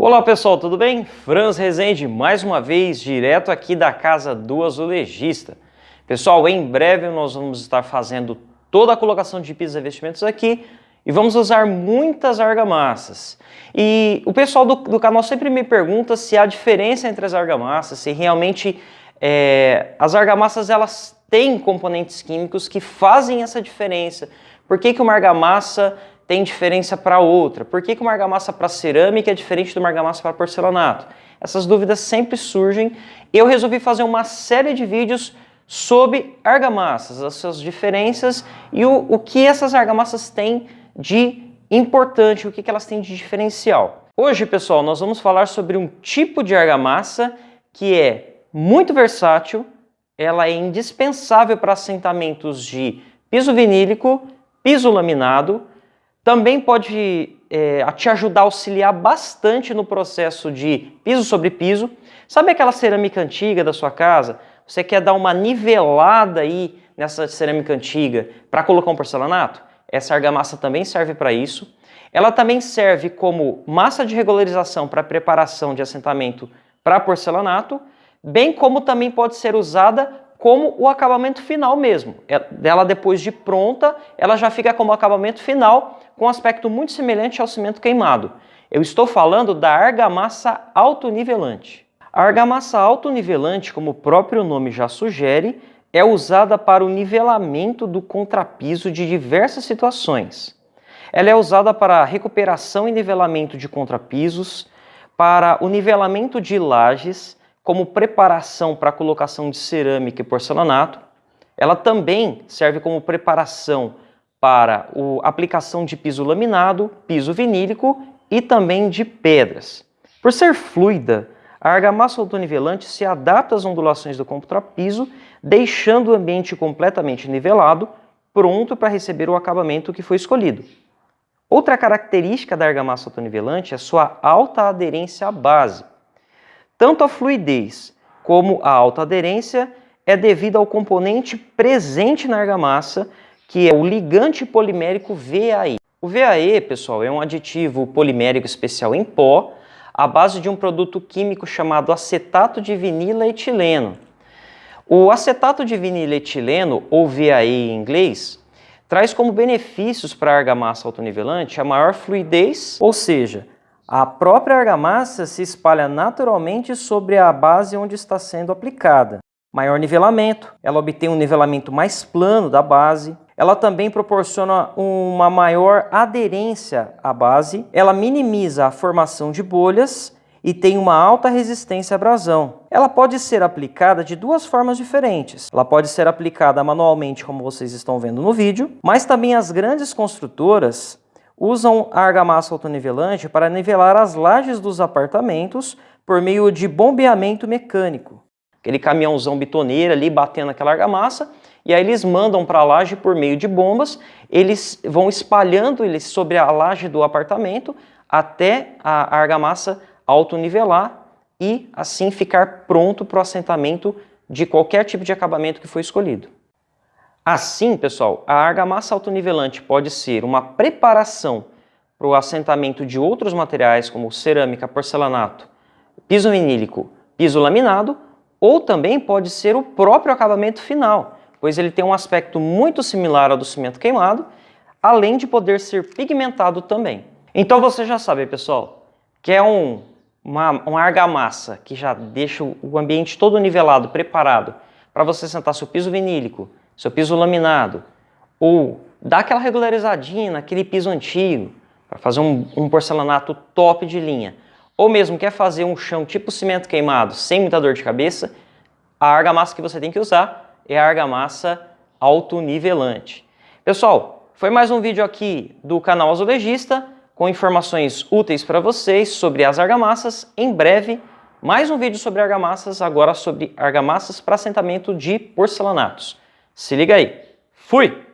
Olá pessoal, tudo bem? Franz Rezende, mais uma vez, direto aqui da casa do azulejista. Pessoal, em breve nós vamos estar fazendo toda a colocação de pisos e revestimentos aqui e vamos usar muitas argamassas. E o pessoal do, do canal sempre me pergunta se há diferença entre as argamassas, se realmente é, as argamassas elas têm componentes químicos que fazem essa diferença. Por que, que uma argamassa tem diferença para outra? Por que, que uma argamassa para cerâmica é diferente de uma argamassa para porcelanato? Essas dúvidas sempre surgem. Eu resolvi fazer uma série de vídeos sobre argamassas, as suas diferenças e o, o que essas argamassas têm de importante, o que, que elas têm de diferencial. Hoje, pessoal, nós vamos falar sobre um tipo de argamassa que é muito versátil, ela é indispensável para assentamentos de piso vinílico, piso laminado, também pode é, te ajudar a auxiliar bastante no processo de piso sobre piso. Sabe aquela cerâmica antiga da sua casa? Você quer dar uma nivelada aí nessa cerâmica antiga para colocar um porcelanato? Essa argamassa também serve para isso. Ela também serve como massa de regularização para preparação de assentamento para porcelanato, bem como também pode ser usada como o acabamento final mesmo. Ela depois de pronta, ela já fica como acabamento final, com um aspecto muito semelhante ao cimento queimado. Eu estou falando da argamassa autonivelante. A argamassa autonivelante, como o próprio nome já sugere, é usada para o nivelamento do contrapiso de diversas situações. Ela é usada para recuperação e nivelamento de contrapisos, para o nivelamento de lajes, como preparação para a colocação de cerâmica e porcelanato. Ela também serve como preparação para a aplicação de piso laminado, piso vinílico e também de pedras. Por ser fluida, a argamassa autonivelante se adapta às ondulações do contrapiso, deixando o ambiente completamente nivelado, pronto para receber o acabamento que foi escolhido. Outra característica da argamassa autonivelante é sua alta aderência à base. Tanto a fluidez como a alta aderência é devido ao componente presente na argamassa, que é o ligante polimérico VAE. O VAE, pessoal, é um aditivo polimérico especial em pó, à base de um produto químico chamado acetato de vinila etileno. O acetato de vinila etileno, ou VAE em inglês, traz como benefícios para a argamassa autonivelante a maior fluidez, ou seja, a própria argamassa se espalha naturalmente sobre a base onde está sendo aplicada. Maior nivelamento, ela obtém um nivelamento mais plano da base. Ela também proporciona uma maior aderência à base. Ela minimiza a formação de bolhas e tem uma alta resistência à abrasão. Ela pode ser aplicada de duas formas diferentes. Ela pode ser aplicada manualmente, como vocês estão vendo no vídeo, mas também as grandes construtoras usam a argamassa autonivelante para nivelar as lajes dos apartamentos por meio de bombeamento mecânico. Aquele caminhãozão bitoneiro ali batendo aquela argamassa, e aí eles mandam para a laje por meio de bombas, eles vão espalhando eles sobre a laje do apartamento até a argamassa autonivelar e assim ficar pronto para o assentamento de qualquer tipo de acabamento que foi escolhido. Assim, pessoal, a argamassa autonivelante pode ser uma preparação para o assentamento de outros materiais como cerâmica, porcelanato, piso vinílico, piso laminado, ou também pode ser o próprio acabamento final, pois ele tem um aspecto muito similar ao do cimento queimado, além de poder ser pigmentado também. Então você já sabe, pessoal, que é um, uma, uma argamassa que já deixa o ambiente todo nivelado, preparado, para você sentar seu piso vinílico, seu piso laminado, ou dá aquela regularizadinha naquele piso antigo, para fazer um, um, porcelanato top de linha, ou mesmo quer fazer um chão tipo cimento queimado, sem muita dor de cabeça, a argamassa que você tem que usar é a argamassa autonivelante. Pessoal, foi mais um vídeo aqui do canal Azulejista, com informações úteis para vocês sobre as argamassas. Em breve, mais um vídeo sobre argamassas, agora sobre argamassas para assentamento de porcelanatos. Se liga aí. Fui!